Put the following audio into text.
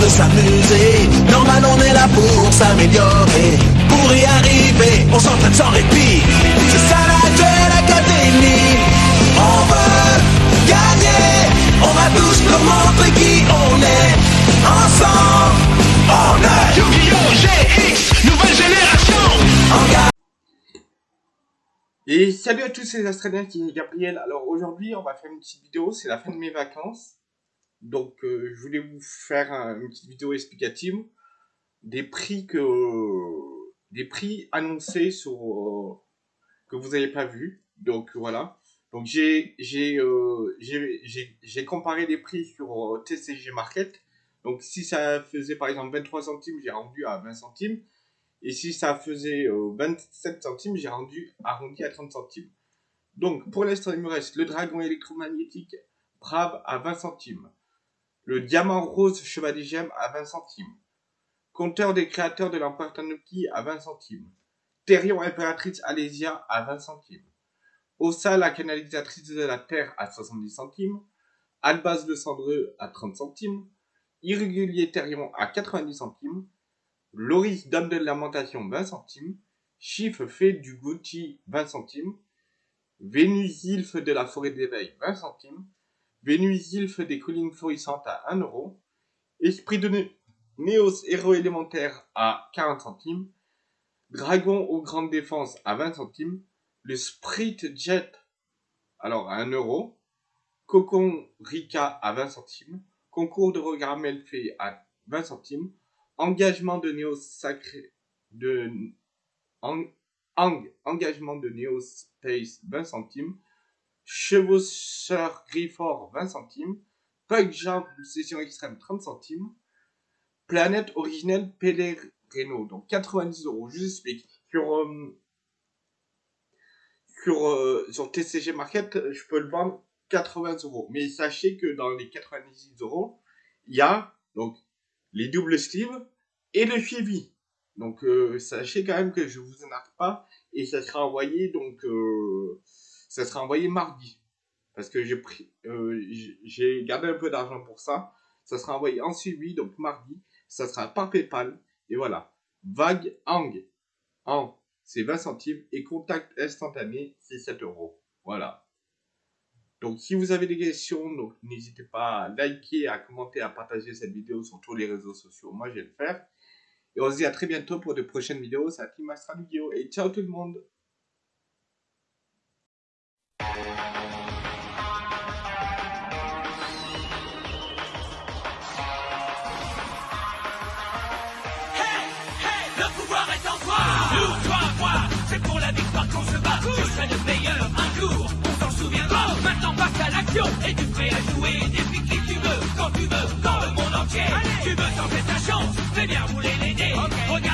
de s'amuser. Normal, on est là pour s'améliorer. Pour y arriver, on s'entraîne sans répit. C'est ça la Duel Academy. On veut gagner. On va tous leur montrer qui on est. Ensemble, on est Yu-Gi-Oh! GX, nouvelle génération en garde. Et salut à tous, c'est les Australiens qui est Gabriel. Alors aujourd'hui, on va faire une petite vidéo, c'est la fin de mes vacances. Donc euh, je voulais vous faire un- une petite vidéo explicative des prix que des prix annoncés sur euh, que vous n'avez pas vu. Donc voilà. Donc euh, j'ai j'ai- comparé les prix sur TCG Market. Donc si ça faisait par exemple 23 centimes, j'ai rendu à 20 centimes. Et si ça faisait euh, 27 centimes, j'ai rendu arrondi à 30 centimes. Donc, pour l'instant, il me reste le dragon électromagnétique Brave à 20 centimes. Le diamant rose chevalier gemme à 20 centimes. Compteur des créateurs de l'empereur Tanuki à 20 centimes. Therion impératrice Alésia à 20 centimes. Ossa la canalisatrice de la terre à 70 centimes. Albaz le cendreux à 30 centimes. Irrégulier Therion à 90 centimes. Loris Dame de Lamentation 20 centimes, Chiffre fait du Gucci 20 centimes, Vénus Ilfe de la Forêt d'éveil 20 centimes, Vénus Ilfe des collines florissantes à 1 euro, Esprit de Né- Néos Héros élémentaire à 40 centimes, Dragon aux grandes défenses à 20 centimes, le Sprit Jet alors à 1 euro, Cocon Rika à 20 centimes, Concours de regard Melfait à 20 centimes, engagement de Néo Sacré de engagement de Néo Space 20 centimes, Chevaucheur Grifford 20 centimes, Pug Jump session extrême 30 centimes, Planète originelle Pellegrino, donc 90 euros. Je vous explique. Sur, euh, sur, euh, sur TCG Market, je peux le vendre 80 euros. Mais sachez que dans les 90 euros, il y a donc les doubles sleeves et le suivi. Donc euh, sachez quand même que je vous arrête pas et ça sera envoyé donc euh, ça sera envoyé mardi parce que j'ai pris euh, j'ai- gardé un peu d'argent pour ça. Ça sera envoyé en suivi donc mardi. Ça sera par PayPal et voilà. Vague Hang en c'est 20 centimes et contact instantané c'est 7 euros. Voilà. Donc si vous avez des questions, n'hésitez pas à liker, à commenter, à partager cette vidéo sur tous les réseaux sociaux. Moi, je vais le faire. Et on se dit à très bientôt pour de prochaines vidéos. C'est! Et ciao tout le monde jouer Défie qui tu veux, quand tu veux, dans le monde entier Tu veux tenter ta chance, fais bien rouler les dés. Regarde